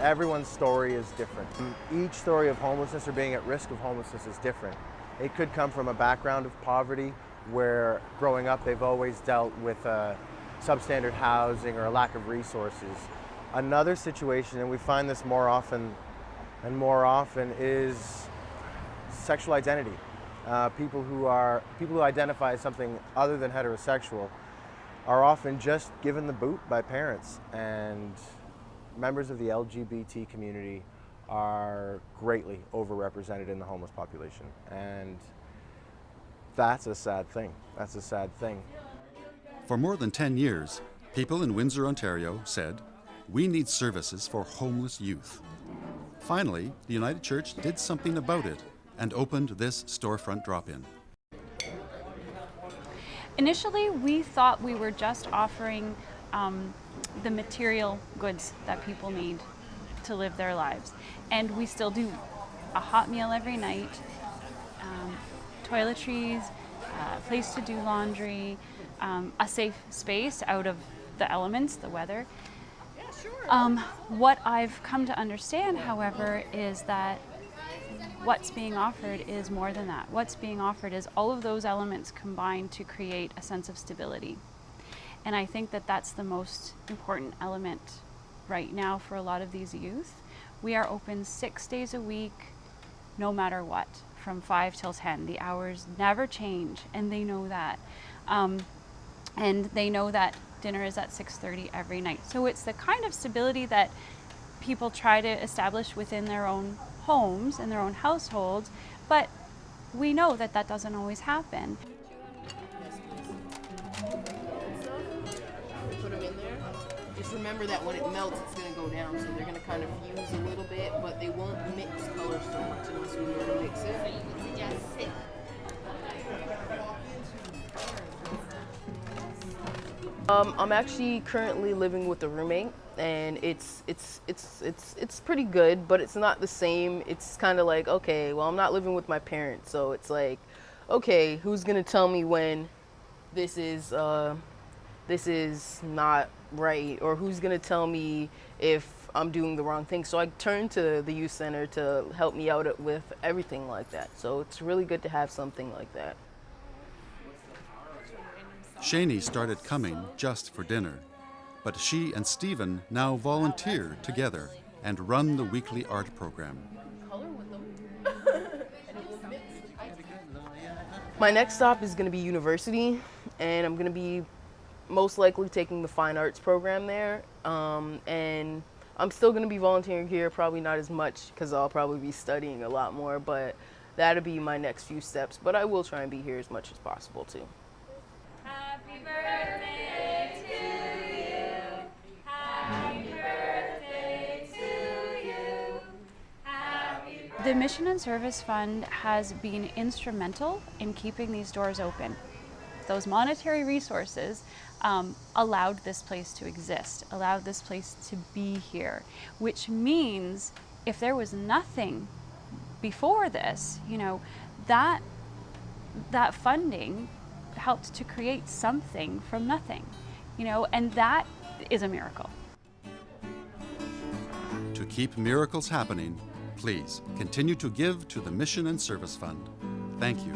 Everyone's story is different. Each story of homelessness or being at risk of homelessness is different. It could come from a background of poverty where growing up they've always dealt with uh, substandard housing or a lack of resources. Another situation, and we find this more often and more often, is sexual identity. Uh, people who are people who identify as something other than heterosexual are often just given the boot by parents and members of the LGBT community are greatly overrepresented in the homeless population and that's a sad thing. That's a sad thing. For more than 10 years, people in Windsor, Ontario said, we need services for homeless youth. Finally, the United Church did something about it and opened this storefront drop-in. Initially, we thought we were just offering um, the material goods that people need to live their lives. And we still do a hot meal every night, um, toiletries, a place to do laundry, um, a safe space out of the elements, the weather. Um, what I've come to understand, however, is that what's being offered is more than that. What's being offered is all of those elements combined to create a sense of stability. And I think that that's the most important element right now for a lot of these youth. We are open six days a week, no matter what, from 5 till 10. The hours never change, and they know that. Um, and they know that dinner is at 6.30 every night. So it's the kind of stability that people try to establish within their own homes and their own households, but we know that that doesn't always happen. Just remember that when it melts, it's going to go down, so they're going to kind of fuse a little bit, but they won't mix colors so much unless we learn to mix it. Um, I'm actually currently living with a roommate, and it's it's it's it's it's pretty good, but it's not the same. It's kind of like okay, well, I'm not living with my parents, so it's like, okay, who's gonna tell me when this is uh, this is not right, or who's gonna tell me if I'm doing the wrong thing? So I turn to the youth center to help me out with everything like that. So it's really good to have something like that. Shani started coming just for dinner, but she and Stephen now volunteer together and run the weekly art program. My next stop is going to be university, and I'm going to be most likely taking the fine arts program there. Um, and I'm still going to be volunteering here, probably not as much because I'll probably be studying a lot more, but that'll be my next few steps. But I will try and be here as much as possible too. The Mission and Service Fund has been instrumental in keeping these doors open. Those monetary resources um, allowed this place to exist, allowed this place to be here, which means if there was nothing before this, you know, that, that funding helped to create something from nothing, you know, and that is a miracle. To keep miracles happening, please continue to give to the Mission and Service Fund. Thank you.